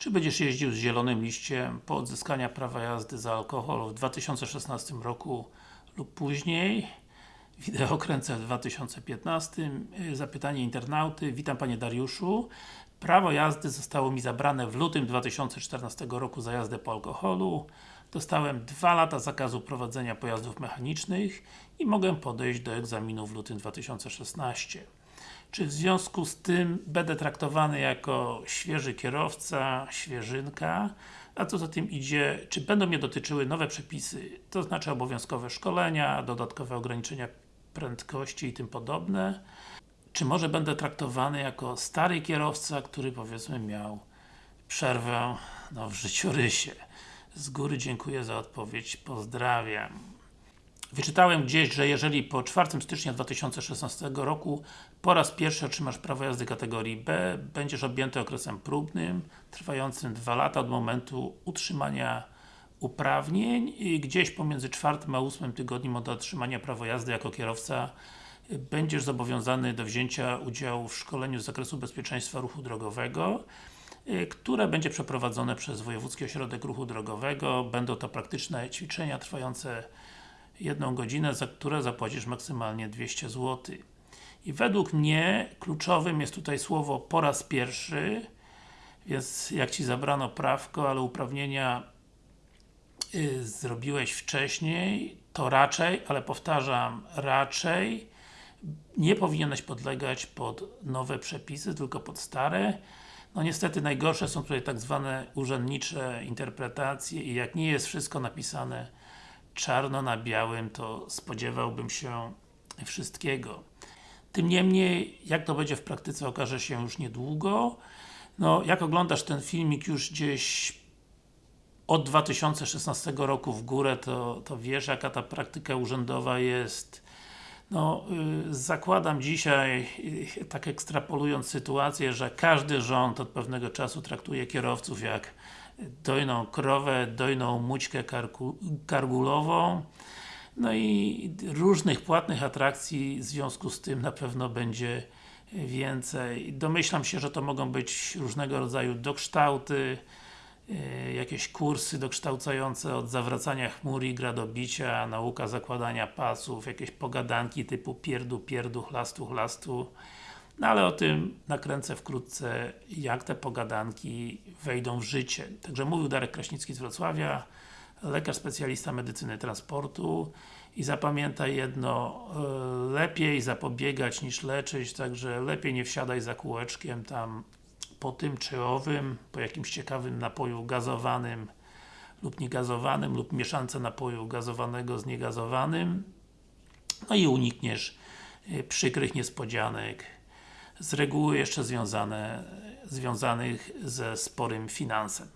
Czy będziesz jeździł z zielonym liściem po odzyskania prawa jazdy za alkohol w 2016 roku lub później? Wideo kręcę w 2015. Y, Zapytanie internauty. Witam Panie Dariuszu. Prawo jazdy zostało mi zabrane w lutym 2014 roku za jazdę po alkoholu. Dostałem 2 lata zakazu prowadzenia pojazdów mechanicznych i mogę podejść do egzaminu w lutym 2016. Czy w związku z tym będę traktowany jako świeży kierowca, świeżynka, a co za tym idzie, czy będą mnie dotyczyły nowe przepisy, to znaczy obowiązkowe szkolenia, dodatkowe ograniczenia prędkości i tym podobne, czy może będę traktowany jako stary kierowca, który powiedzmy miał przerwę no, w życiorysie. Z góry dziękuję za odpowiedź, pozdrawiam. Wyczytałem gdzieś, że jeżeli po 4 stycznia 2016 roku po raz pierwszy otrzymasz prawo jazdy kategorii B, będziesz objęty okresem próbnym, trwającym 2 lata od momentu utrzymania uprawnień i gdzieś pomiędzy 4 a 8 tygodniem od otrzymania prawa jazdy jako kierowca będziesz zobowiązany do wzięcia udziału w szkoleniu z zakresu bezpieczeństwa ruchu drogowego które będzie przeprowadzone przez Wojewódzki Ośrodek Ruchu Drogowego. Będą to praktyczne ćwiczenia trwające jedną godzinę, za które zapłacisz maksymalnie 200 zł. I według mnie kluczowym jest tutaj słowo po raz pierwszy, więc jak Ci zabrano prawko, ale uprawnienia y, zrobiłeś wcześniej, to raczej, ale powtarzam, raczej nie powinieneś podlegać pod nowe przepisy, tylko pod stare. No niestety najgorsze są tutaj tak zwane urzędnicze interpretacje i jak nie jest wszystko napisane czarno na białym, to spodziewałbym się wszystkiego. Tym niemniej, jak to będzie w praktyce okaże się już niedługo. No, jak oglądasz ten filmik już gdzieś od 2016 roku w górę, to, to wiesz jaka ta praktyka urzędowa jest. No, y, zakładam dzisiaj, y, tak ekstrapolując sytuację, że każdy rząd od pewnego czasu traktuje kierowców jak dojną krowę, dojną mućkę kargulową no i różnych płatnych atrakcji w związku z tym na pewno będzie więcej. Domyślam się, że to mogą być różnego rodzaju dokształty, jakieś kursy dokształcające od zawracania chmur i gradobicia, nauka zakładania pasów, jakieś pogadanki typu pierdu, pierdu, chlastu, chlastu. No ale o tym nakręcę wkrótce, jak te pogadanki wejdą w życie. Także mówił Darek Kraśnicki z Wrocławia, lekarz specjalista medycyny transportu i zapamiętaj jedno, e, lepiej zapobiegać niż leczyć, także lepiej nie wsiadaj za kółeczkiem tam po tym czy owym, po jakimś ciekawym napoju gazowanym lub niegazowanym, lub mieszance napoju gazowanego z niegazowanym no i unikniesz e, przykrych niespodzianek z reguły jeszcze związane, związanych ze sporym finansem.